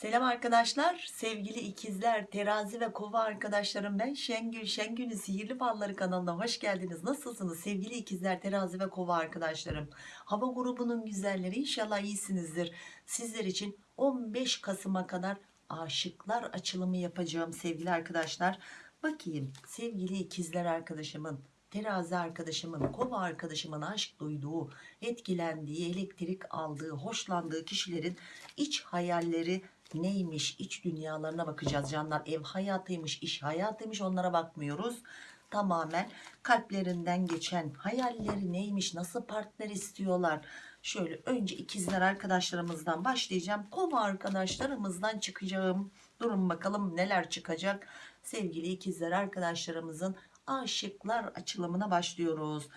Selam arkadaşlar, sevgili ikizler, terazi ve kova arkadaşlarım ben Şengül, Şengül'ün Sihirli Falları kanalına hoş geldiniz. Nasılsınız sevgili ikizler, terazi ve kova arkadaşlarım? Hava grubunun güzelleri inşallah iyisinizdir. Sizler için 15 Kasım'a kadar aşıklar açılımı yapacağım sevgili arkadaşlar. Bakayım sevgili ikizler arkadaşımın, terazi arkadaşımın, kova arkadaşımın aşk duyduğu, etkilendiği, elektrik aldığı, hoşlandığı kişilerin iç hayalleri neymiş, iç dünyalarına bakacağız canlar. Ev hayatıymış, iş hayatıymış onlara bakmıyoruz. Tamamen kalplerinden geçen hayalleri neymiş, nasıl partner istiyorlar. Şöyle önce ikizler arkadaşlarımızdan başlayacağım. Kova arkadaşlarımızdan çıkacağım. Durun bakalım neler çıkacak. Sevgili ikizler arkadaşlarımızın aşıklar açılımına başlıyoruz.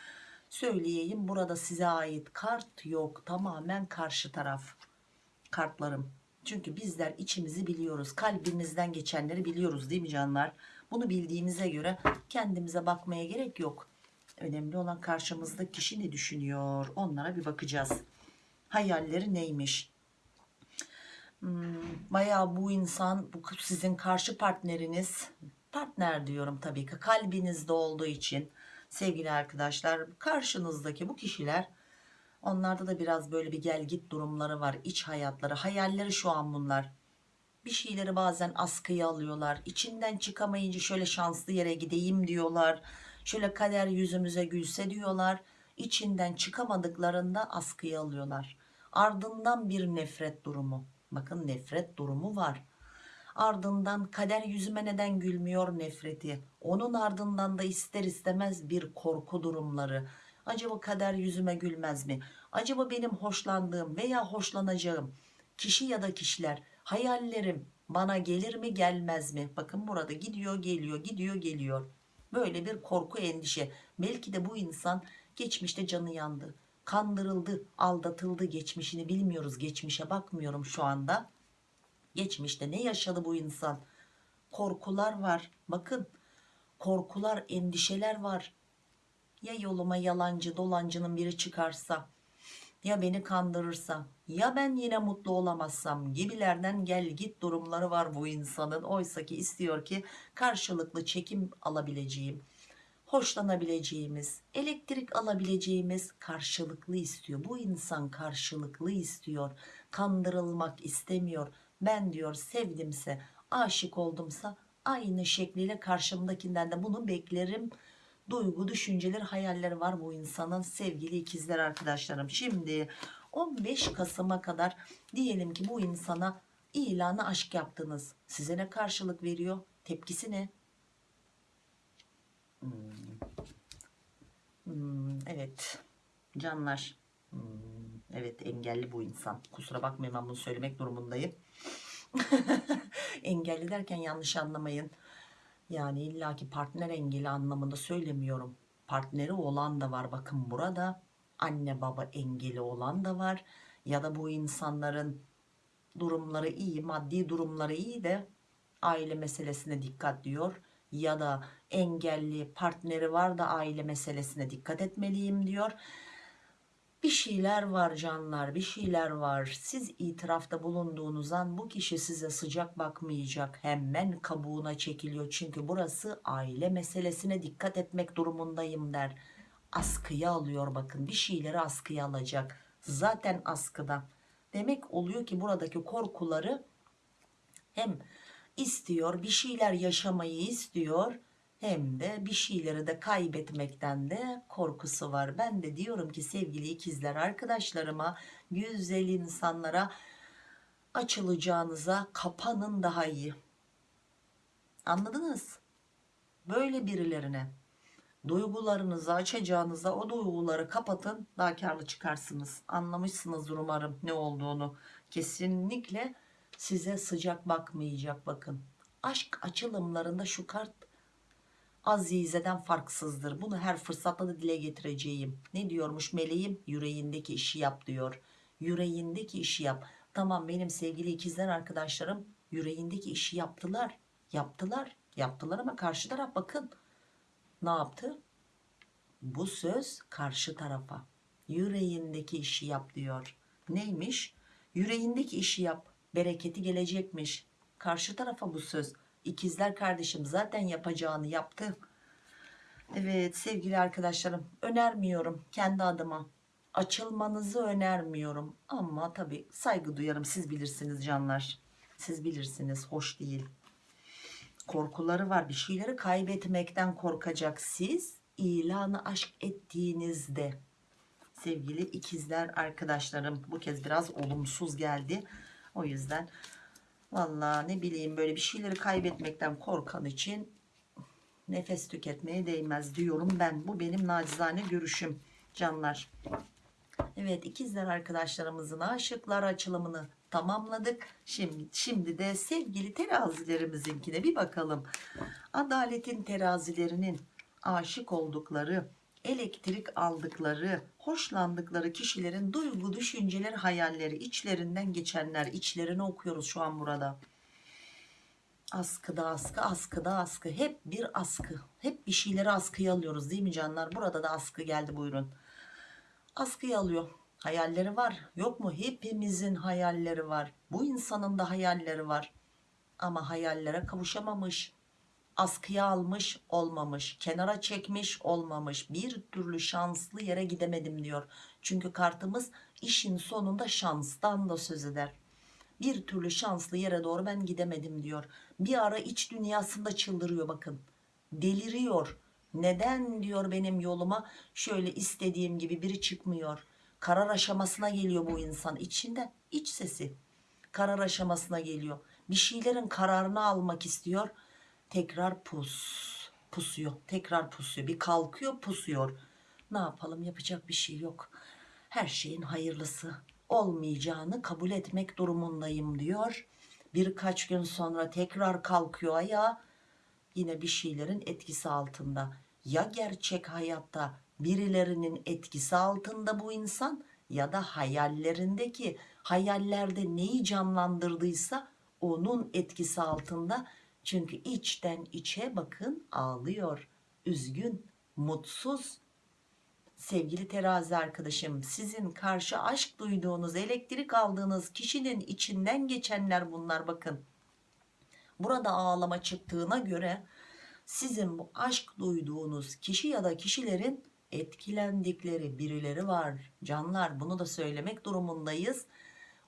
Söyleyeyim burada size ait kart yok. Tamamen karşı taraf kartlarım. Çünkü bizler içimizi biliyoruz. Kalbimizden geçenleri biliyoruz değil mi canlar? Bunu bildiğimize göre kendimize bakmaya gerek yok. Önemli olan karşımızda kişi ne düşünüyor? Onlara bir bakacağız. Hayalleri neymiş? Hmm, bayağı bu insan, bu sizin karşı partneriniz, partner diyorum tabii ki kalbinizde olduğu için sevgili arkadaşlar karşınızdaki bu kişiler Onlarda da biraz böyle bir gel git durumları var. iç hayatları, hayalleri şu an bunlar. Bir şeyleri bazen askıya alıyorlar. İçinden çıkamayınca şöyle şanslı yere gideyim diyorlar. Şöyle kader yüzümüze gülse diyorlar. İçinden çıkamadıklarında askıya alıyorlar. Ardından bir nefret durumu. Bakın nefret durumu var. Ardından kader yüzüme neden gülmüyor nefreti. Onun ardından da ister istemez bir korku durumları Acaba kader yüzüme gülmez mi? Acaba benim hoşlandığım veya hoşlanacağım kişi ya da kişiler hayallerim bana gelir mi gelmez mi? Bakın burada gidiyor geliyor gidiyor geliyor. Böyle bir korku endişe. Belki de bu insan geçmişte canı yandı. Kandırıldı, aldatıldı geçmişini bilmiyoruz. Geçmişe bakmıyorum şu anda. Geçmişte ne yaşadı bu insan? Korkular var. Bakın korkular, endişeler var ya yoluma yalancı dolancının biri çıkarsa ya beni kandırırsa ya ben yine mutlu olamazsam gibilerden gel git durumları var bu insanın. Oysa ki istiyor ki karşılıklı çekim alabileceğim hoşlanabileceğimiz elektrik alabileceğimiz karşılıklı istiyor. Bu insan karşılıklı istiyor. Kandırılmak istemiyor. Ben diyor sevdimse aşık oldumsa aynı şekliyle karşımdakinden de bunu beklerim duygu, düşünceler, hayalleri var bu insanın sevgili ikizler arkadaşlarım. Şimdi 15 Kasım'a kadar diyelim ki bu insana ilanı aşk yaptınız. Size ne karşılık veriyor? Tepkisi ne? Hmm. Hmm, evet canlar hmm, evet engelli bu insan kusura bakmayın ben bunu söylemek durumundayım engelli derken yanlış anlamayın yani illaki partner engeli anlamında söylemiyorum. Partneri olan da var bakın burada. Anne baba engeli olan da var. Ya da bu insanların durumları iyi, maddi durumları iyi de aile meselesine dikkat diyor. Ya da engelli partneri var da aile meselesine dikkat etmeliyim diyor bir şeyler var canlar bir şeyler var. Siz itirafta bulunduğunuz an bu kişi size sıcak bakmayacak hemen kabuğuna çekiliyor. Çünkü burası aile meselesine dikkat etmek durumundayım der. Askıya alıyor bakın bir şeyleri askıya alacak. Zaten askıda. Demek oluyor ki buradaki korkuları hem istiyor bir şeyler yaşamayı istiyor hem de bir şeyleri de kaybetmekten de korkusu var. Ben de diyorum ki sevgili ikizler arkadaşlarıma güzel insanlara açılacağınıza kapanın daha iyi. Anladınız? Böyle birilerine duygularınızı açacağınıza o duyguları kapatın daha karlı çıkarsınız. Anlamışsınızdır umarım ne olduğunu. Kesinlikle size sıcak bakmayacak bakın. Aşk açılımlarında şu kart Azize'den farksızdır. Bunu her fırsatta da dile getireceğim. Ne diyormuş meleğim? Yüreğindeki işi yap diyor. Yüreğindeki işi yap. Tamam benim sevgili ikizler arkadaşlarım yüreğindeki işi yaptılar. Yaptılar. Yaptılar ama karşı taraf bakın. Ne yaptı? Bu söz karşı tarafa. Yüreğindeki işi yap diyor. Neymiş? Yüreğindeki işi yap. bereketi gelecekmiş. Karşı tarafa bu söz. İkizler kardeşim zaten yapacağını yaptı. Evet sevgili arkadaşlarım önermiyorum kendi adıma. Açılmanızı önermiyorum ama tabii saygı duyarım siz bilirsiniz canlar. Siz bilirsiniz hoş değil. Korkuları var bir şeyleri kaybetmekten korkacak siz ilanı aşk ettiğinizde sevgili ikizler arkadaşlarım bu kez biraz olumsuz geldi. O yüzden Vallahi ne bileyim böyle bir şeyleri kaybetmekten korkan için nefes tüketmeye değmez diyorum ben. Bu benim nacizane görüşüm canlar. Evet ikizler arkadaşlarımızın aşıklar açılımını tamamladık. Şimdi, şimdi de sevgili terazilerimizinkine bir bakalım. Adaletin terazilerinin aşık oldukları, elektrik aldıkları, hoşlandıkları kişilerin duygu, düşünceleri, hayalleri, içlerinden geçenler, içlerini okuyoruz şu an burada. Askıda askı, askıda askı, hep bir askı. Hep bir şeyleri askıya alıyoruz değil mi canlar? Burada da askı geldi buyurun. Askıya alıyor. Hayalleri var. Yok mu? Hepimizin hayalleri var. Bu insanın da hayalleri var. Ama hayallere kavuşamamış askıya almış olmamış kenara çekmiş olmamış bir türlü şanslı yere gidemedim diyor. Çünkü kartımız işin sonunda şanstan da söz eder. Bir türlü şanslı yere doğru ben gidemedim diyor. Bir ara iç dünyasında çıldırıyor bakın. Deliriyor. Neden diyor benim yoluma? Şöyle istediğim gibi biri çıkmıyor. Karar aşamasına geliyor bu insan. İçinde iç sesi. Karar aşamasına geliyor. Bir şeylerin kararını almak istiyor tekrar pus. Pusuyor. Tekrar pusuyor. Bir kalkıyor pusuyor. Ne yapalım? Yapacak bir şey yok. Her şeyin hayırlısı olmayacağını kabul etmek durumundayım diyor. Birkaç gün sonra tekrar kalkıyor ayağa. Yine bir şeylerin etkisi altında. Ya gerçek hayatta birilerinin etkisi altında bu insan ya da hayallerindeki hayallerde neyi canlandırdıysa onun etkisi altında çünkü içten içe bakın ağlıyor. Üzgün, mutsuz. Sevgili terazi arkadaşım sizin karşı aşk duyduğunuz, elektrik aldığınız kişinin içinden geçenler bunlar bakın. Burada ağlama çıktığına göre sizin bu aşk duyduğunuz kişi ya da kişilerin etkilendikleri birileri var. Canlar bunu da söylemek durumundayız.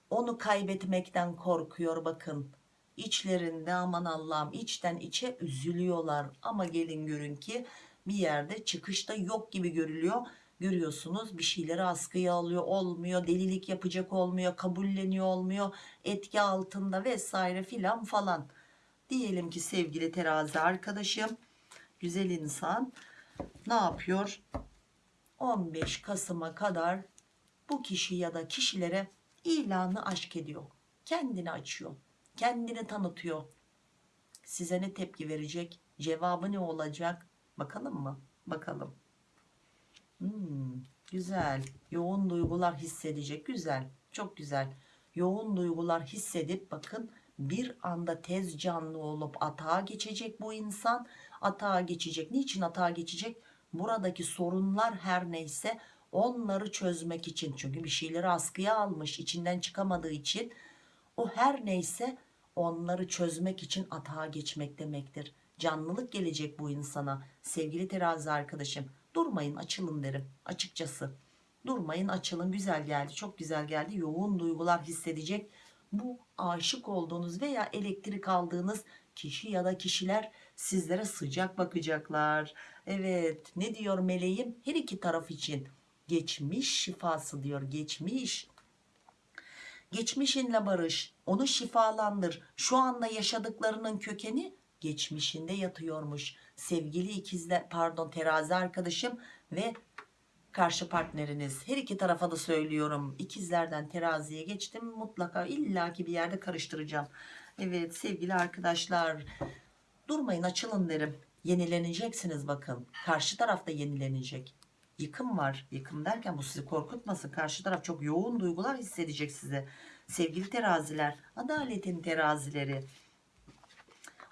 Onu kaybetmekten korkuyor bakın içlerinde aman Allah'ım içten içe üzülüyorlar. Ama gelin görün ki bir yerde çıkışta yok gibi görülüyor. Görüyorsunuz bir şeyleri askıya alıyor. Olmuyor delilik yapacak olmuyor kabulleniyor olmuyor etki altında vesaire filan falan. Diyelim ki sevgili terazi arkadaşım güzel insan ne yapıyor? 15 Kasım'a kadar bu kişi ya da kişilere ilanı aşk ediyor. Kendini açıyor kendini tanıtıyor. Size ne tepki verecek? Cevabı ne olacak? Bakalım mı? Bakalım. Hmm, güzel. Yoğun duygular hissedecek. Güzel. Çok güzel. Yoğun duygular hissedip bakın bir anda tez canlı olup atağa geçecek bu insan. Atağa geçecek. Niçin atağa geçecek? Buradaki sorunlar her neyse onları çözmek için. Çünkü bir şeyleri askıya almış içinden çıkamadığı için. O her neyse onları çözmek için atağa geçmek demektir. Canlılık gelecek bu insana. Sevgili terazi arkadaşım durmayın açılın derim açıkçası. Durmayın açılın güzel geldi çok güzel geldi yoğun duygular hissedecek. Bu aşık olduğunuz veya elektrik aldığınız kişi ya da kişiler sizlere sıcak bakacaklar. Evet ne diyor meleğim her iki taraf için geçmiş şifası diyor geçmiş geçmişinle barış onu şifalandır. Şu anda yaşadıklarının kökeni geçmişinde yatıyormuş. Sevgili ikizler pardon terazi arkadaşım ve karşı partneriniz. Her iki tarafa da söylüyorum. İkizlerden teraziye geçtim. Mutlaka illaki bir yerde karıştıracağım. Evet sevgili arkadaşlar durmayın açılın derim. Yenileneceksiniz bakın. Karşı tarafta yenilenecek yıkım var yıkım derken bu sizi korkutmasın karşı taraf çok yoğun duygular hissedecek size sevgili teraziler adaletin terazileri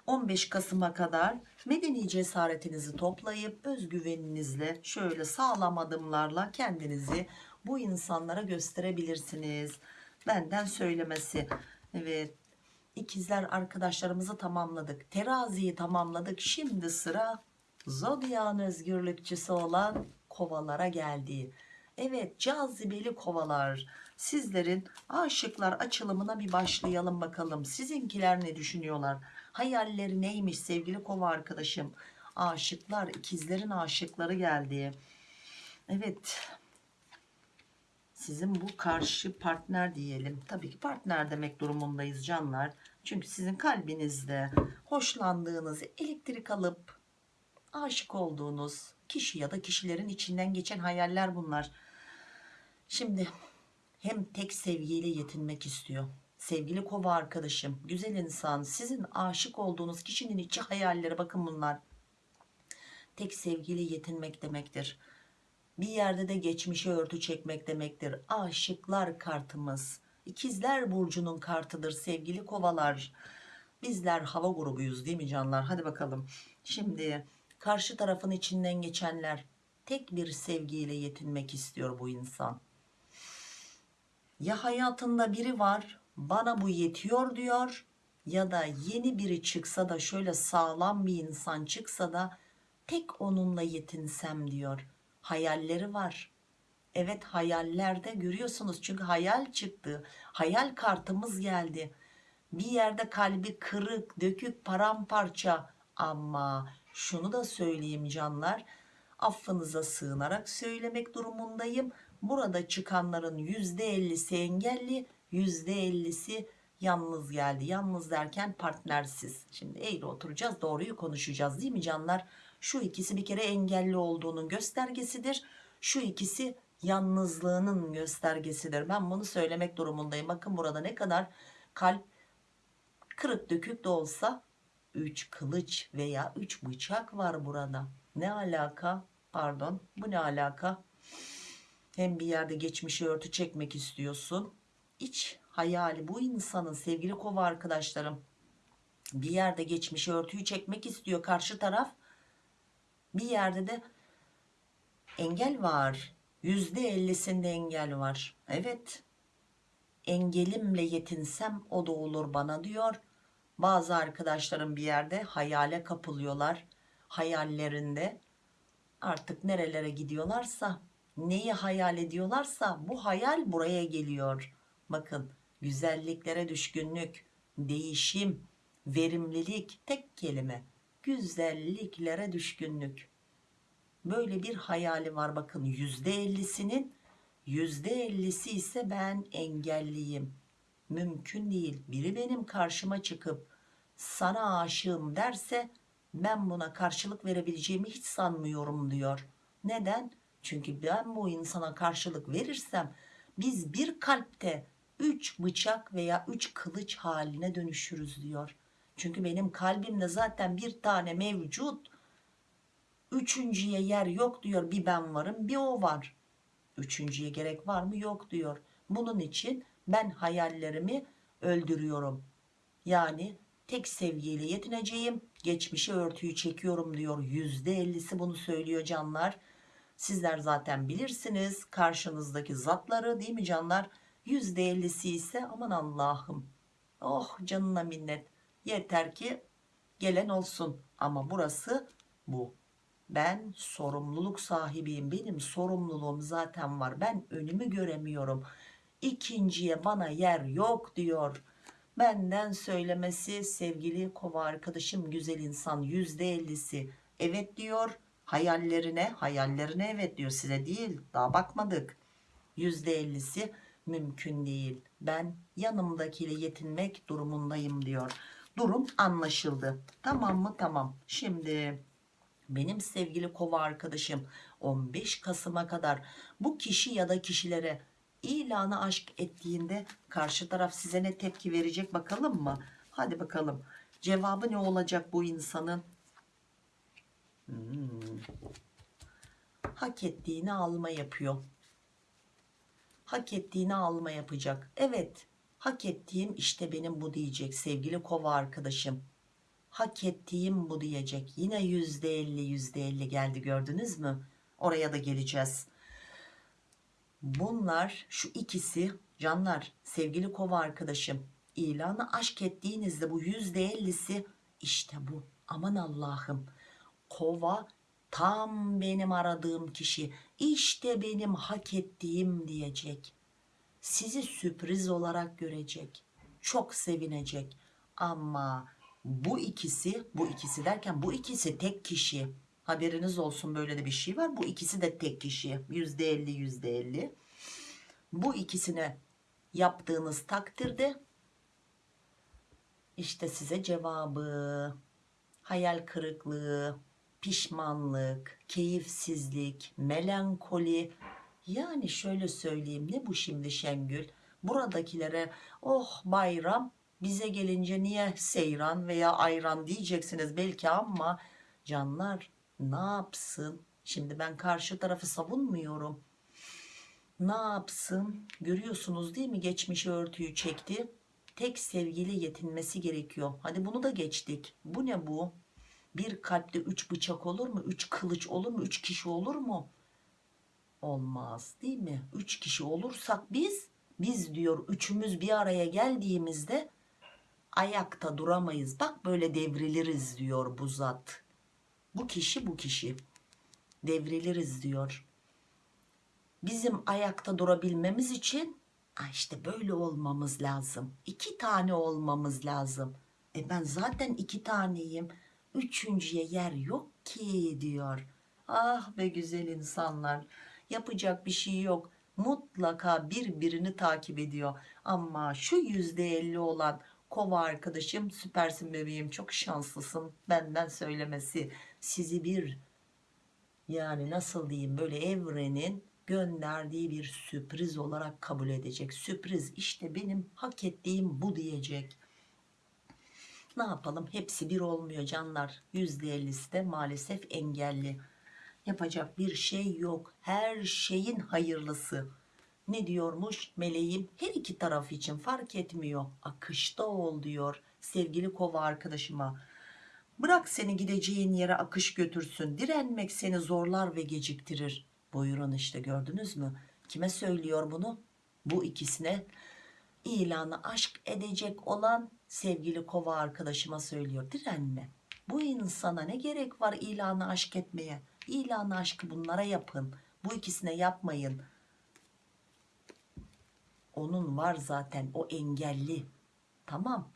15 Kasım'a kadar medeni cesaretinizi toplayıp özgüveninizle şöyle sağlam adımlarla kendinizi bu insanlara gösterebilirsiniz benden söylemesi Evet. İkizler arkadaşlarımızı tamamladık. Teraziyi tamamladık. Şimdi sıra zodyan özgürlükçüsü olan kovalara geldi. Evet cazibeli kovalar. Sizlerin aşıklar açılımına bir başlayalım bakalım. Sizinkiler ne düşünüyorlar? Hayalleri neymiş sevgili kova arkadaşım? Aşıklar, ikizlerin aşıkları geldi. Evet. Sizin bu karşı partner diyelim. Tabii ki partner demek durumundayız canlar. Çünkü sizin kalbinizde hoşlandığınız, elektrik alıp aşık olduğunuz kişi ya da kişilerin içinden geçen hayaller bunlar. Şimdi hem tek sevgiyle yetinmek istiyor. Sevgili kova arkadaşım, güzel insan, sizin aşık olduğunuz kişinin içi hayalleri bakın bunlar. Tek sevgiyle yetinmek demektir. Bir yerde de geçmişe örtü çekmek demektir. Aşıklar kartımız. İkizler burcunun kartıdır sevgili kovalar. Bizler hava grubuyuz değil mi canlar? Hadi bakalım. Şimdi karşı tarafın içinden geçenler tek bir sevgiyle yetinmek istiyor bu insan. Ya hayatında biri var bana bu yetiyor diyor ya da yeni biri çıksa da şöyle sağlam bir insan çıksa da tek onunla yetinsem diyor. Hayalleri var. Evet hayallerde görüyorsunuz çünkü hayal çıktı. Hayal kartımız geldi. Bir yerde kalbi kırık, dökük, paramparça ama şunu da söyleyeyim canlar. Affınıza sığınarak söylemek durumundayım. Burada çıkanların %50'si engelli, %50'si yalnız geldi. Yalnız derken partnersiz. Şimdi eğri oturacağız, doğruyu konuşacağız değil mi canlar? Şu ikisi bir kere engelli olduğunun göstergesidir. Şu ikisi yalnızlığının göstergesidir. Ben bunu söylemek durumundayım. Bakın burada ne kadar kalp kırık dökük de olsa 3 kılıç veya 3 bıçak var burada. Ne alaka? Pardon bu ne alaka? Hem bir yerde geçmişi örtü çekmek istiyorsun. İç hayali bu insanın sevgili kova arkadaşlarım. Bir yerde geçmişi örtüyü çekmek istiyor karşı taraf. Bir yerde de engel var. Yüzde ellisinde engel var. Evet. Engelimle yetinsem o da olur bana diyor. Bazı arkadaşlarım bir yerde hayale kapılıyorlar. Hayallerinde artık nerelere gidiyorlarsa neyi hayal ediyorlarsa bu hayal buraya geliyor. Bakın güzelliklere düşkünlük, değişim, verimlilik tek kelime. Güzelliklere düşkünlük. Böyle bir hayali var bakın yüzde ellisinin yüzde ellisi ise ben engelliyim. Mümkün değil. Biri benim karşıma çıkıp sana aşığım derse ben buna karşılık verebileceğimi hiç sanmıyorum diyor. Neden? Çünkü ben bu insana karşılık verirsem biz bir kalpte üç bıçak veya üç kılıç haline dönüşürüz diyor. Çünkü benim kalbimde zaten bir tane mevcut. Üçüncüye yer yok diyor. Bir ben varım bir o var. Üçüncüye gerek var mı? Yok diyor. Bunun için ben hayallerimi öldürüyorum. Yani tek sevgiyle yetineceğim. Geçmişe örtüyü çekiyorum diyor. Yüzde ellisi bunu söylüyor canlar. Sizler zaten bilirsiniz karşınızdaki zatları değil mi canlar? Yüzde ellisi ise aman Allah'ım. Oh canına minnet. Yeter ki gelen olsun. Ama burası bu. Ben sorumluluk sahibiyim. Benim sorumluluğum zaten var. Ben önümü göremiyorum. İkinciye bana yer yok diyor. Benden söylemesi sevgili kova arkadaşım güzel insan yüzde ellisi evet diyor. Hayallerine hayallerine evet diyor size değil daha bakmadık. Yüzde ellisi mümkün değil. Ben yanımdakiyle yetinmek durumundayım diyor. Durum anlaşıldı. Tamam mı? Tamam. Şimdi benim sevgili kova arkadaşım 15 Kasım'a kadar bu kişi ya da kişilere ilanı aşk ettiğinde karşı taraf size ne tepki verecek bakalım mı? Hadi bakalım. Cevabı ne olacak bu insanın? Hmm. Hak ettiğini alma yapıyor. Hak ettiğini alma yapacak. Evet. Hak ettiğim işte benim bu diyecek sevgili kova arkadaşım. Hak ettiğim bu diyecek. Yine yüzde elli yüzde elli geldi gördünüz mü? Oraya da geleceğiz. Bunlar şu ikisi canlar sevgili kova arkadaşım ilanı aşk ettiğinizde bu yüzde ellisi işte bu. Aman Allah'ım. Kova tam benim aradığım kişi işte benim hak ettiğim diyecek. Sizi sürpriz olarak görecek çok sevinecek. Ama bu ikisi bu ikisi derken bu ikisi tek kişi haberiniz olsun böyle de bir şey var. Bu ikisi de tek kişi. Yüzde elli yüzde elli. Bu ikisine yaptığınız takdirde işte size cevabı hayal kırıklığı pişmanlık keyifsizlik melankoli. Yani şöyle söyleyeyim ne bu şimdi Şengül? Buradakilere oh bayram bize gelince niye seyran veya ayran diyeceksiniz belki ama canlar ne yapsın? Şimdi ben karşı tarafı savunmuyorum. Ne yapsın? Görüyorsunuz değil mi? Geçmişi örtüyü çekti. Tek sevgili yetinmesi gerekiyor. Hadi bunu da geçtik. Bu ne bu? Bir kalpte üç bıçak olur mu? Üç kılıç olur mu? Üç kişi olur mu? Olmaz değil mi? Üç kişi olursak biz biz diyor üçümüz bir araya geldiğimizde ayakta duramayız. Bak böyle devriliriz diyor bu zat bu kişi bu kişi. Devriliriz diyor. Bizim ayakta durabilmemiz için "Aa işte böyle olmamız lazım. İki tane olmamız lazım. E ben zaten iki taneyim. Üçüncüye yer yok ki diyor. Ah be güzel insanlar. Yapacak bir şey yok. Mutlaka birbirini takip ediyor. Ama şu yüzde elli olan kova arkadaşım süpersin bebeğim. Çok şanslısın benden söylemesi sizi bir yani nasıl diyeyim böyle evrenin gönderdiği bir sürpriz olarak kabul edecek. Sürpriz işte benim hak ettiğim bu diyecek. Ne yapalım? Hepsi bir olmuyor canlar. %50'si de maalesef engelli. Yapacak bir şey yok. Her şeyin hayırlısı. Ne diyormuş? Meleğim her iki taraf için fark etmiyor. Akışta ol diyor sevgili kova arkadaşıma bırak seni gideceğin yere akış götürsün direnmek seni zorlar ve geciktirir. Buyurun işte gördünüz mü? Kime söylüyor bunu? Bu ikisine. İlanı aşk edecek olan sevgili kova arkadaşıma söylüyor. Direnme. Bu insana ne gerek var ilanı aşk etmeye? İlanı aşkı bunlara yapın. Bu ikisine yapmayın. Onun var zaten o engelli. Tamam.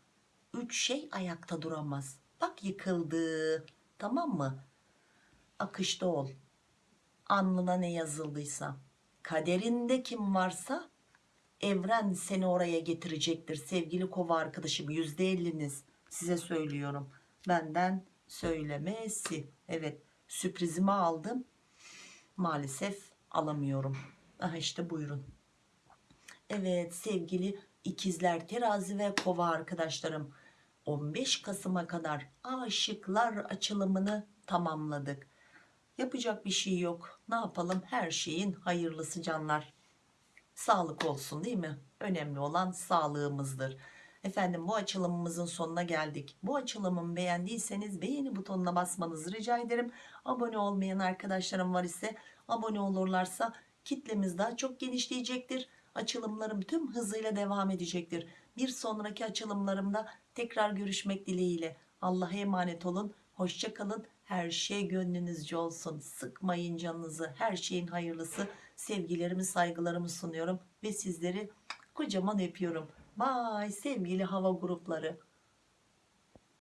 Üç şey ayakta duramaz bak yıkıldı. Tamam mı? Akışta ol. Alnına ne yazıldıysa. Kaderinde kim varsa evren seni oraya getirecektir. Sevgili kova arkadaşım yüzde elliniz. Size söylüyorum. Benden söylemesi. Evet sürprizimi aldım. Maalesef alamıyorum. Ah işte buyurun. Evet sevgili ikizler terazi ve kova arkadaşlarım 15 Kasım'a kadar aşıklar açılımını tamamladık. Yapacak bir şey yok. Ne yapalım? Her şeyin hayırlısı canlar. Sağlık olsun değil mi? Önemli olan sağlığımızdır. Efendim bu açılımımızın sonuna geldik. Bu açılımımı beğendiyseniz beğeni butonuna basmanızı rica ederim. Abone olmayan arkadaşlarım var ise abone olurlarsa kitlemiz daha çok genişleyecektir. Açılımlarım tüm hızıyla devam edecektir. Bir sonraki açılımlarımda tekrar görüşmek dileğiyle. Allah'a emanet olun. Hoşça kalın. Her şey gönlünüzce olsun. Sıkmayın canınızı. Her şeyin hayırlısı. Sevgilerimi saygılarımı sunuyorum ve sizleri kocaman öpüyorum. Bye sevgili hava grupları